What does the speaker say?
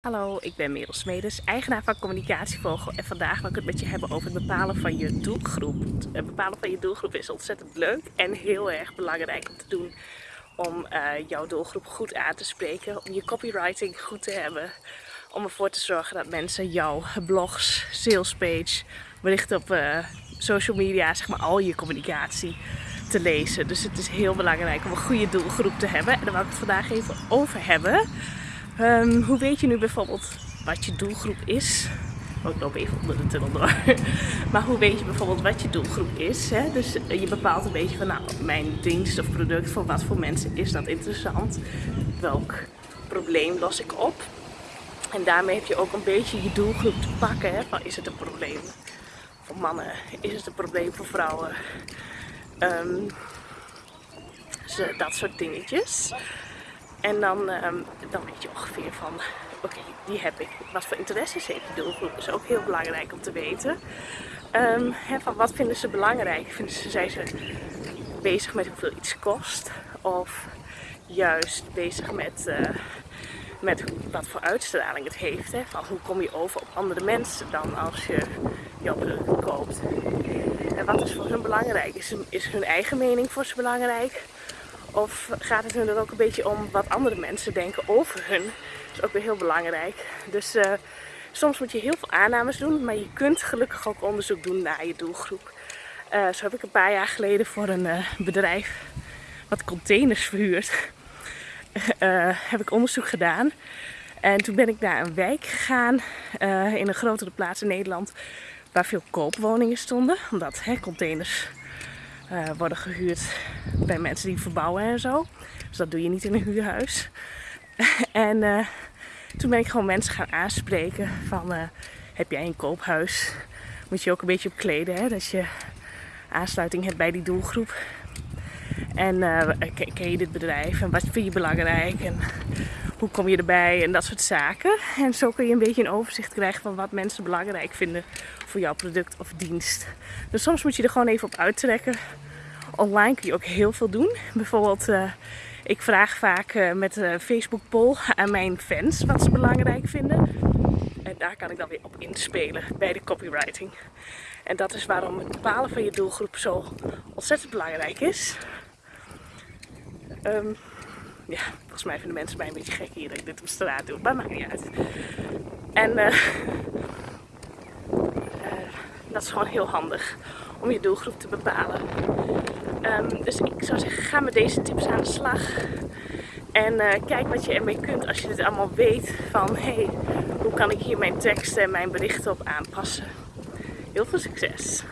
Hallo, ik ben Merel Smedes, eigenaar van Communicatievogel en vandaag wil ik het met je hebben over het bepalen van je doelgroep. Het bepalen van je doelgroep is ontzettend leuk en heel erg belangrijk om te doen om uh, jouw doelgroep goed aan te spreken, om je copywriting goed te hebben, om ervoor te zorgen dat mensen jouw blogs, salespage, berichten op uh, social media, zeg maar al je communicatie te lezen. Dus het is heel belangrijk om een goede doelgroep te hebben en daar wil ik het vandaag even over hebben. Um, hoe weet je nu bijvoorbeeld wat je doelgroep is? Oh, ik loop even onder de tunnel door. maar hoe weet je bijvoorbeeld wat je doelgroep is? Hè? Dus je bepaalt een beetje van, nou, mijn dienst of product, voor wat voor mensen is dat interessant? Welk probleem los ik op? En daarmee heb je ook een beetje je doelgroep te pakken. Hè? Van, is het een probleem voor mannen? Is het een probleem voor vrouwen? Um, dat soort dingetjes. En dan, um, dan weet je ongeveer van, oké, die heb ik. Wat voor interesses heeft die doelgroep? is ook heel belangrijk om te weten. Um, van wat vinden ze belangrijk? Vinden ze, zijn ze bezig met hoeveel iets kost? Of juist bezig met, uh, met wat voor uitstraling het heeft? Van hoe kom je over op andere mensen dan als je jouw product koopt? En wat is voor hun belangrijk? Is, is hun eigen mening voor ze belangrijk? Of gaat het hun er ook een beetje om wat andere mensen denken over hun? Dat is ook weer heel belangrijk. Dus uh, soms moet je heel veel aannames doen, maar je kunt gelukkig ook onderzoek doen naar je doelgroep. Uh, zo heb ik een paar jaar geleden voor een uh, bedrijf wat containers verhuurt, heb ik onderzoek gedaan. En toen ben ik naar een wijk gegaan in een grotere plaats in Nederland waar veel koopwoningen stonden. Omdat hè, containers uh, worden gehuurd bij mensen die verbouwen en zo. Dus dat doe je niet in een huurhuis. en uh, toen ben ik gewoon mensen gaan aanspreken van uh, heb jij een koophuis? Moet je ook een beetje op kleden, hè? dat je aansluiting hebt bij die doelgroep. En ken je dit bedrijf en wat vind je belangrijk en hoe kom je erbij en dat soort zaken. En zo kun je een beetje een overzicht krijgen van wat mensen belangrijk vinden voor jouw product of dienst. Dus soms moet je er gewoon even op uittrekken. Online kun je ook heel veel doen. Bijvoorbeeld, uh, ik vraag vaak uh, met een Facebook poll aan mijn fans wat ze belangrijk vinden. En daar kan ik dan weer op inspelen bij de copywriting. En dat is waarom het bepalen van je doelgroep zo ontzettend belangrijk is. Um, ja, volgens mij vinden mensen mij een beetje gek hier dat ik dit op straat doe. Maar maakt niet uit. En uh, dat is gewoon heel handig om je doelgroep te bepalen. Um, dus ik zou zeggen, ga met deze tips aan de slag. En uh, kijk wat je ermee kunt als je dit allemaal weet. Van hé, hey, hoe kan ik hier mijn teksten en mijn berichten op aanpassen. Heel veel succes!